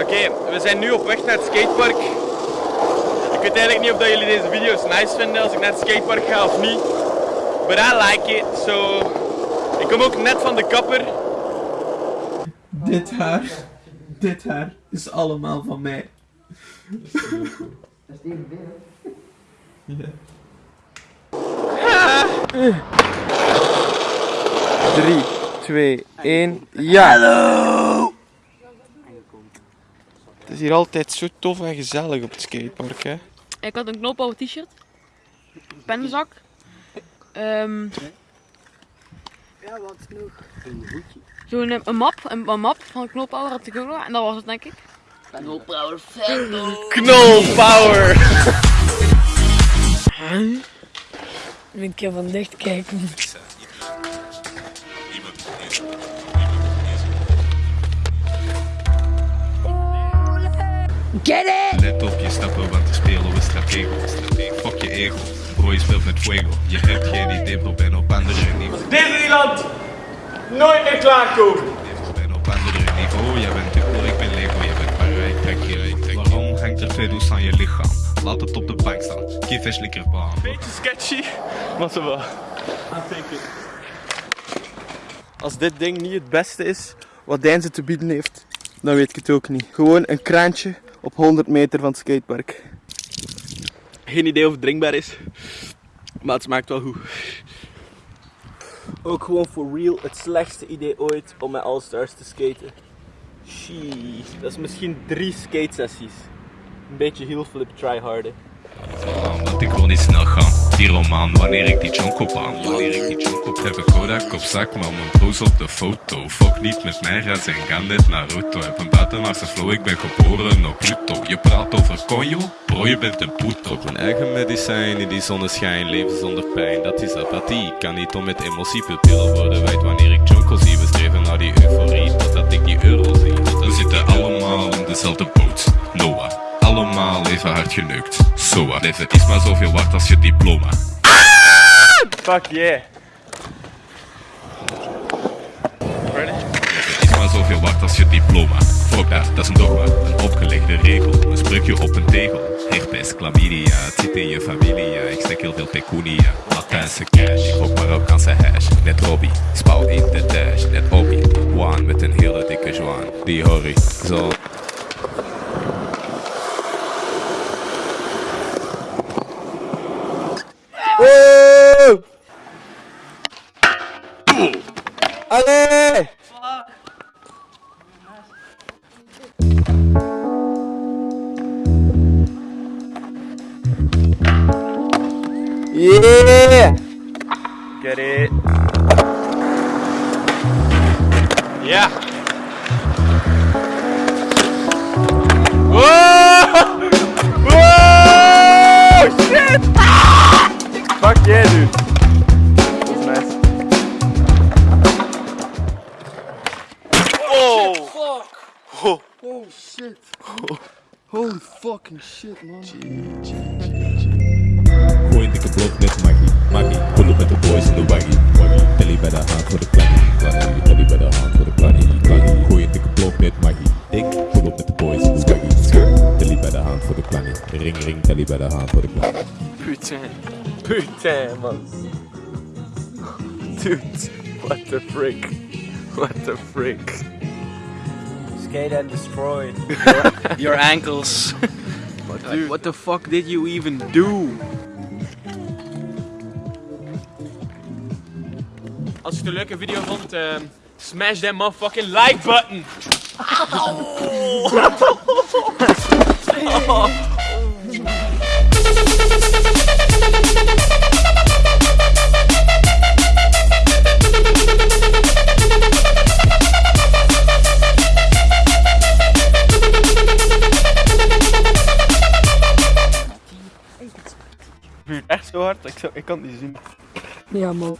Oké, we zijn nu op weg naar het skatepark. Ik weet eigenlijk niet of dat jullie deze video's nice vinden als ik naar het skatepark ga of niet. But I like it, so... Ik kom ook net van de kapper. Dit haar, dit haar is allemaal van mij. Ja. 3, 2, 1, ja! Hallo! Het is hier altijd zo tof en gezellig op het skatepark, hè? Ik had een knoopouw t-shirt, pennenzak, ehm Ja, wat nog? zo'n een map, een, een map van een knoopouwer had ik ook nog en dat was het denk ik. Knoopouwer Knolpower! Een keer van dicht kijken. Get it! Let op, je op aan te spelen op een stratego. Stratego. Fuck je ego. Bro, je speelt met fuego. Je hebt geen idee, bro, ben op andere niveau. Disneyland! Nooit meer klaarkomen! Bro, ben op andere niveau. Jij bent dubbel, ik ben Lego. Je bent maar rijk, trek je rijk, trek. Waarom hangt er twee doos aan je lichaam? Laat het op de bank staan. Geef eens lekker baan. Beetje sketchy, maar zo wel. Als dit ding niet het beste is wat Deinze te bieden heeft, dan weet ik het ook niet. Gewoon een kraantje op 100 meter van het skatepark. Geen idee of het drinkbaar is, maar het smaakt wel goed. Ook gewoon for real het slechtste idee ooit om met All-Stars te skaten. Jeez, dat is misschien drie skate sessies. Een beetje heel flip tryharden. Omdat ik wil niet snel gaan. Die roman, wanneer ik die junk op aan. Wanneer ik die junk op heb ik Kodak op zak, maar mijn broers op de foto. Fuck niet met mij, ga zijn gaan net naar Naruto. Heb een buitenaardse flow, ik ben geboren op Pluto. Je praat over konjo, bro, je bent een poeto. Op mijn eigen medicijn in die zonneschijn, leven zonder pijn. Dat is apathie, kan niet om met emotiepupillen worden wijd wanneer ik junko zie. We streven naar die euforie, totdat ik die euro zie. We zitten allemaal in dezelfde boot, Noah. Allemaal even hard geneukt. Soa. Leven is maar zoveel waard als je diploma. Fuck yeah. Ready? Leven is maar zoveel waard als je diploma. Fuck dat, dat is een dogma. Een opgelegde regel. Een spreukje op een tegel. Herpes, chlamydia. Het zit in je familie. Ik stek heel veel pecunia. Latijnse cash. Ik rook Marokkaanse hash. Net Robbie. Spouw in de dash. Net Obi. One met een hele dikke zwaan. Die horry. Allee! Yeah! Get it. Yeah. Oh, oh shit. Holy fucking shit, man. G -G -G -G. Boy, nigga broke neck, Mikey. Mikey, pull up with the boys in the wagon. Wagon, belly better hard for the clanny. Clanny, Belly better hard for the clanny. Clanny, boy, nigga broke neck, Mikey. Dick, pull up with the boys in the wagon. Belly better hard for the clanny. Ring, ring, belly better hard for the clanny. Putain. Putain, man. Dude, what the frick? What the frick? Skate and destroy. Your ankles. Like, what the fuck did you even do? Als je het een leuke video vond, ehm, smash that motherfucking like button. Echt oh. Zo hard? Ik, ik kan het niet zien. Ja, man.